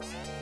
Thank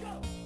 go.